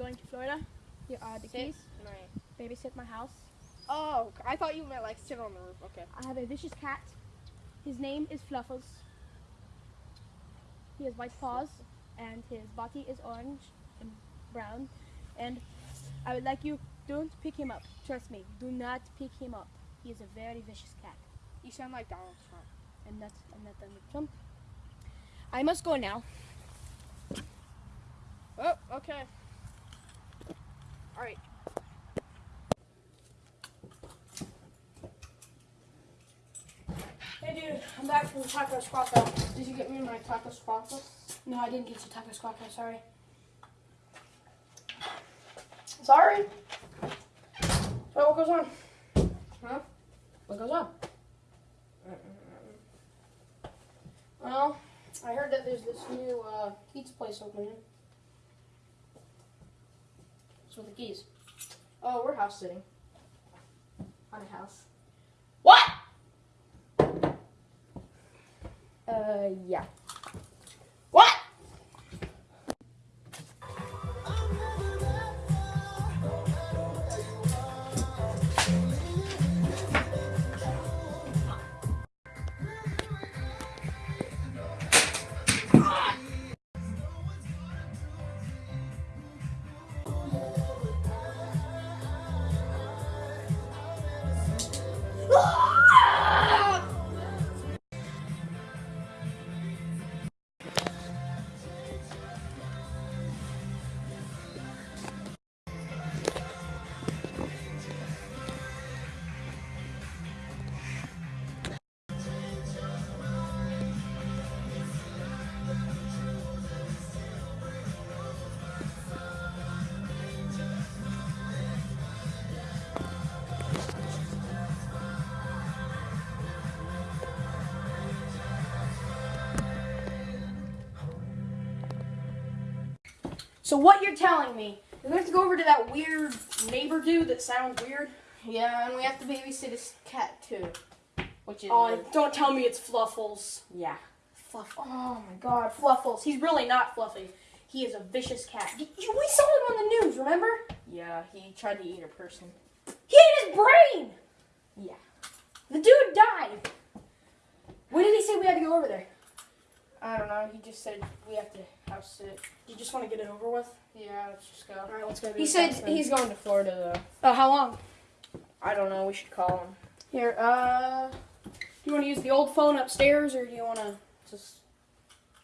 uh, the Sit. keys. Babysit my house. Oh, I thought you meant like sit on the roof. Okay. I have a vicious cat. His name is Fluffles. He has white paws, and his body is orange and brown. And I would like you, don't pick him up. Trust me, do not pick him up. He is a very vicious cat. You sound like Donald Trump. I'm not, I'm not Donald Trump. I must go now. Oh, okay. All right. Hey dude, I'm back from Taco Squawka. Did you get me my taco squawka? No, I didn't get you Taco Squawka, sorry. Sorry. So what goes on? Huh? What goes on? Well, I heard that there's this new uh, pizza place opening. With the keys? Oh, we're house sitting. On a house. What? Uh, yeah. So what you're telling me is we have to go over to that weird neighbor dude that sounds weird? Yeah, and we have to babysit his cat too, which is Oh, don't tell me it's Fluffles. yeah. Fluff. Oh my God, Fluffles. He's really not fluffy. He is a vicious cat. We saw him on the news. Remember? Yeah, he tried to eat a person. He ate his brain. Yeah. The dude died. When did he say we had to go over there? I don't know. He just said we have to house sit. You just want to get it over with? Yeah, let's just go. All right, let's go. He said house then. he's going to Florida though. Oh, how long? I don't know. We should call him. Here, uh, do you want to use the old phone upstairs, or do you want to just?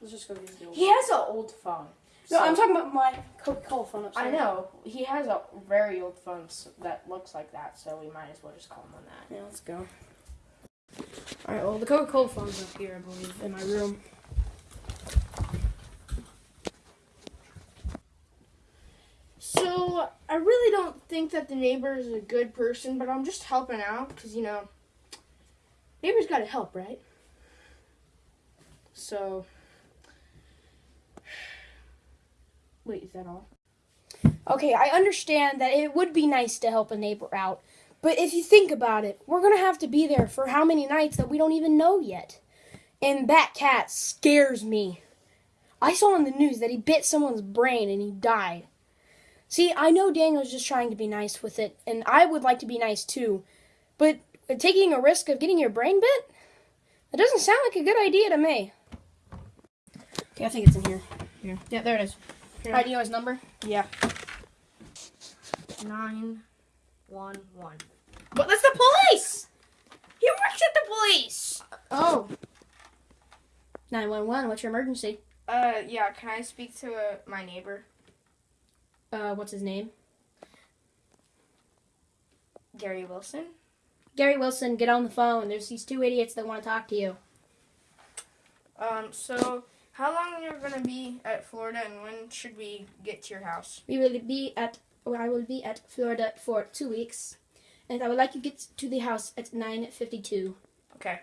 Let's just go use the old. He has an old phone. No, So- I'm talking about my Coca-Cola phone upstairs. I know. He has a very old phone that looks like that, so we might as well just call him on that. Yeah, let's go. All right. Well, the Coca-Cola phone's up here, I believe, in my room. So I really don't think that the neighbor is a good person, but I'm just helping out because you know, neighbors got to help, right? So, wait, is that all? Okay, I understand that it would be nice to help a neighbor out, but if you think about it, we're gonna have to be there for how many nights that we don't even know yet. And that cat scares me. I saw on the news that he bit someone's brain and he died. See, I know Daniel's just trying to be nice with it, and I would like to be nice too, but taking a risk of getting your brain bit? That doesn't sound like a good idea to me. Okay, I think it's in here. Here. Yeah, there it is. Here. Alright, do you know his number? Yeah. Nine, one, one. But that's the police! He works at the police! Oh. 911, what's your emergency? Uh, yeah. Can I speak to uh, my neighbor, Uh, what's his name? Gary Wilson? Gary Wilson, get on the phone. There's these two idiots that want to talk to you. Um. So, how long are you're gonna be at Florida, and when should we get to your house? We will be at, or I will be at Florida for two weeks, and I would like you to get to the house at 9.52. Okay.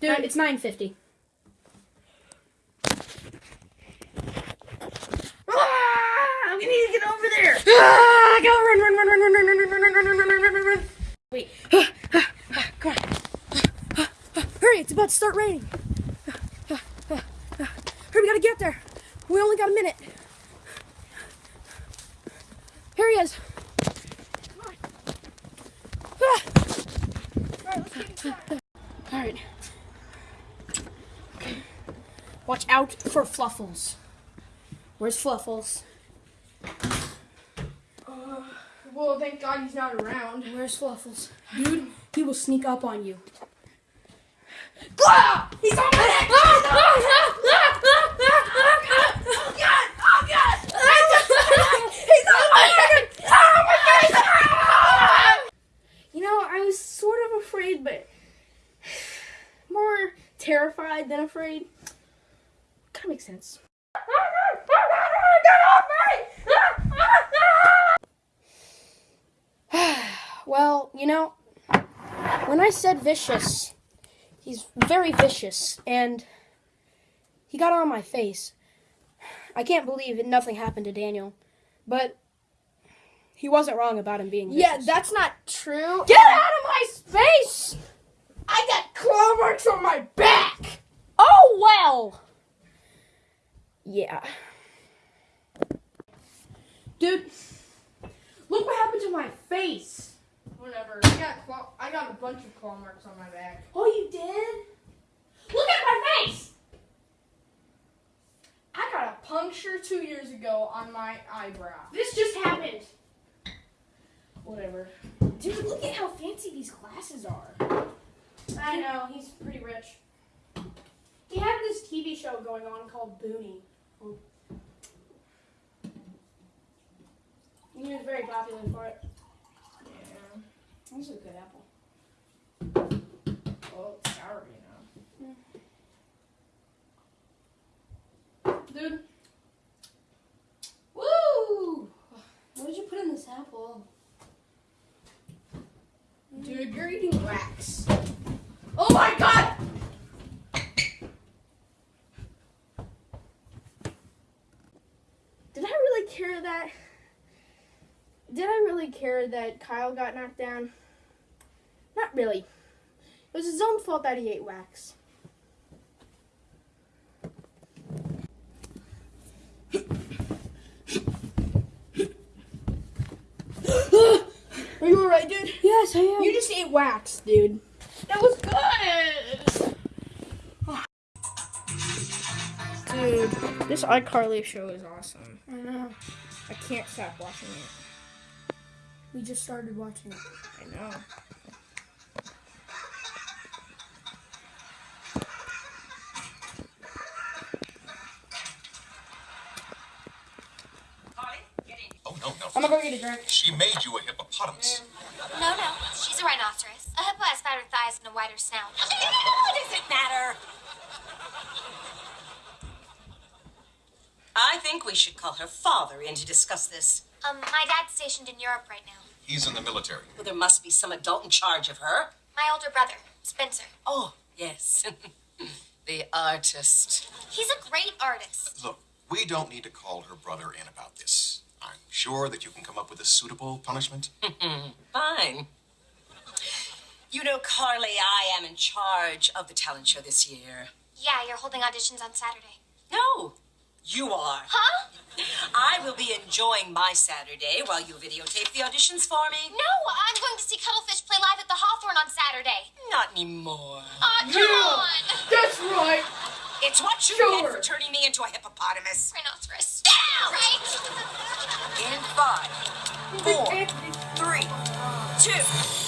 Dude, it's 9.50. Ah, to get over there. Ah, go run, run, run, run, run, run, run, run, run, run, run, run, run, run, run. Wait. Come on. Hurry, it's about to start raining. Hurry, we gotta get there. We only got a minute. Here he is. Ah. Alright, let's get inside. All right. Okay. Watch out for Fluffles. Where's Fluffles? Uh, well, thank God he's not around. Where's Fluffles? Dude, he will sneak up on you. Ah! He's on my neck! Oh, God! Oh, God! He's on my neck! Oh, my God! Ah! You know, I was sort of afraid, but more terrified than afraid. Kind of makes sense. Well, you know, when I said vicious, he's very vicious, and he got on my face. I can't believe that nothing happened to Daniel, but he wasn't wrong about him being vicious. Yeah, that's not true. Get out of my space! I got claw marks on my back. Oh well. Yeah. Dude, look what happened to my face. Whatever. I got claw. I got a bunch of claw marks on my back. Oh, you did? Look at my face. I got a puncture two years ago on my eyebrow. This just happened. Whatever. Dude, look at how fancy these glasses are. I know, he's pretty rich. He had this TV show going on called Booney. He was very popular for it. This is a good apple. Well, it's sour, you know. Mm. Dude. Woo! What did you put in this apple? Dude, you're eating wax. Oh my god! Did I really care that? Did I really care that Kyle got knocked down? Not really. It was his own fault that he ate wax. Are you alright, dude? Yes, I am. You just ate wax, dude. That was good. Dude, this iCarly show is awesome. I know. I can't stop watching it. We just started watching it. I know. Oh, no, no. I'm gonna go get a drink. She made you a hippopotamus. No, no, she's a rhinoceros. A hippo has fatter thighs and a wider snout. What does it matter? I think we should call her father in to discuss this. Um, my dad's stationed in Europe right now. He's in the military. Well, there must be some adult in charge of her. My older brother, Spencer. Oh, yes. the artist. He's a great artist. Look, we don't need to call her brother in about this. I'm sure that you can come up with a suitable punishment. Fine. You know, Carly, I am in charge of the talent show this year. Yeah, you're holding auditions on Saturday. No, you are. Huh? I will be enjoying my Saturday while you videotape the auditions for me. No, I'm going to see Cuttlefish play live at the Hawthorne on Saturday. Not anymore. Aw, come on! That's right. It's what you Sure. get for turning me into a hippopotamus. Rhinoceros. Down! Right? In five, four, three, two.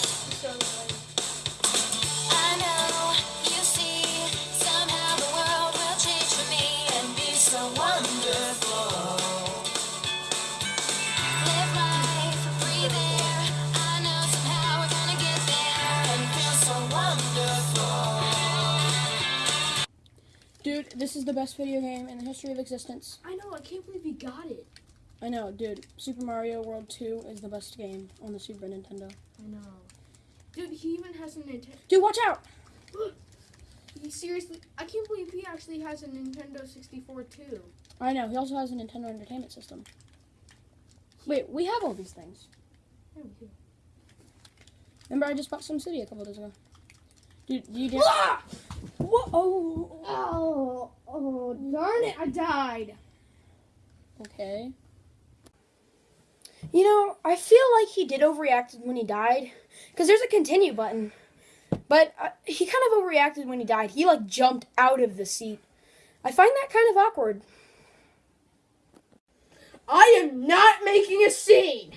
Is the best video game in the history of existence. I know. I can't believe he got it. I know, dude. Super Mario World 2 is the best game on the Super Nintendo. I know. Dude, he even has a Nintendo. Dude, watch out! He seriously. I can't believe he actually has a Nintendo 64 too. I know, he also has a Nintendo Entertainment System. Wait, we have all these things. Yeah, we do. Remember, I just bought Sim City a couple days ago. Dude, you did. Ah! Whoa! Oh, Oh, oh, darn it! I died. okay. You know, I feel like he did overreact when he died, because there's a continue button. But uh, he kind of overreacted when he died. He like jumped out of the seat. I find that kind of awkward. I am not making a scene.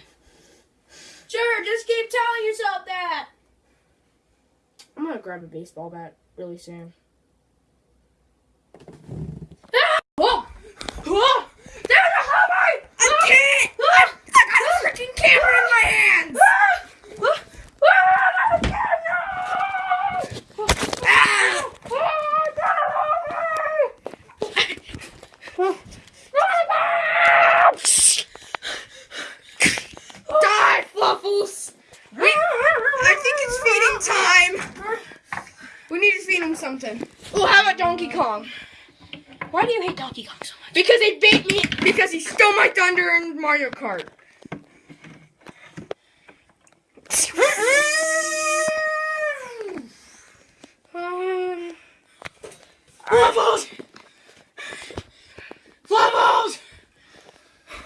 Sure, just keep telling yourself that. I'm gonna grab a baseball bat really soon. Ah! Whoa! Whoa! There's a hammer! I can't! I got a freaking camera in my hands! Die, Fluffles! We, I think it's feeding time. We need to feed him something. Oh, how about Donkey Kong? Why do you hate Donkey Kong so much? Because he beat me. Because he stole my thunder in Mario Kart. Um, Fluffles! Fluffles!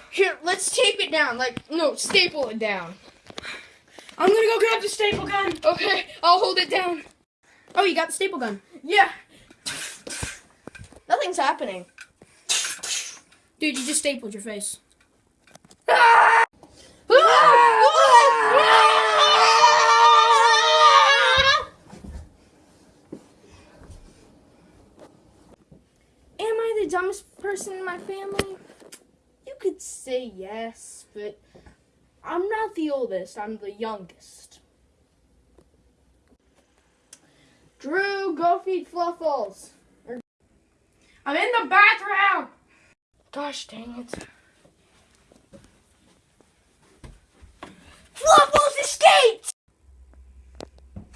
Here, let's tape it down. Like, no, staple it down. I'm gonna go grab the staple gun. Okay, I'll hold it down. Oh, you got the staple gun. Yeah. Nothing's happening. Dude, you just stapled your face. Am I the dumbest person in my family? You could yes, but I'm not the oldest, I'm the youngest. Drew, go feed Fluffles. I'm in the bathroom! Gosh dang it. Fluffles escaped!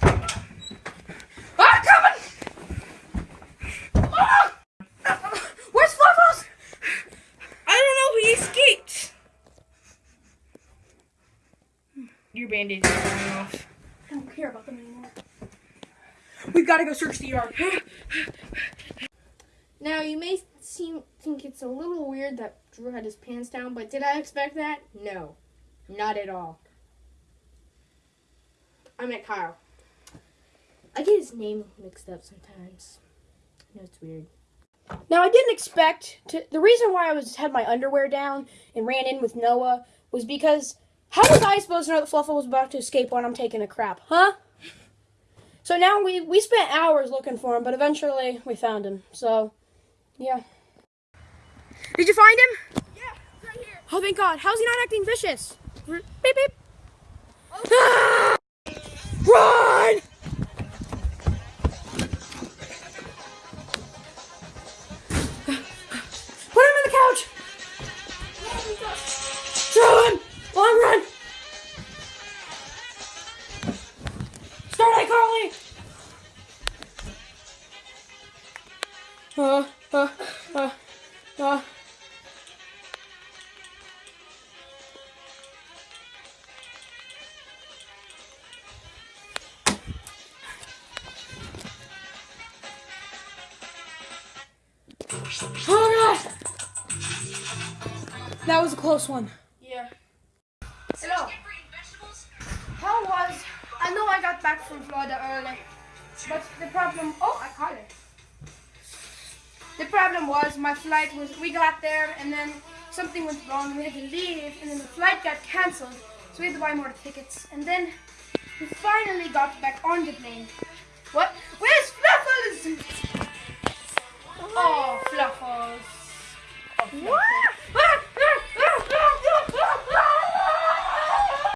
I'm coming! Ah! Where's Fluffles? I don't know. He escaped. Your band-aids are falling off. I don't care about them anymore. We've got to go search the yard. Now you may seem think it's a little weird that Drew had his pants down, but did I expect that? No, not at all. I met Kyle. I get his name mixed up sometimes. I know it's weird. Now I didn't expect to. The reason why I was had my underwear down and ran in with Noah was because how was I supposed to know that Fluffle was about to escape when I'm taking a crap, huh? So now we we spent hours looking for him, but eventually we found him. So, yeah. Did you find him? Yeah, right here. Oh, thank God! How's he not acting vicious? Beep beep. Ah! Run! Uh, uh, uh, uh. Oh god! That was a close one. Yeah. Hello. How was? I know I got back from Florida early, but the problem. Oh, I caught it. The problem was my flight was. We got there and then something went wrong. and We had to leave, and then the flight got canceled, so we had to buy more tickets. And then we finally got back on the plane. What? Where's Fluffles? Oh, Fluffles. Oh, Fluffles.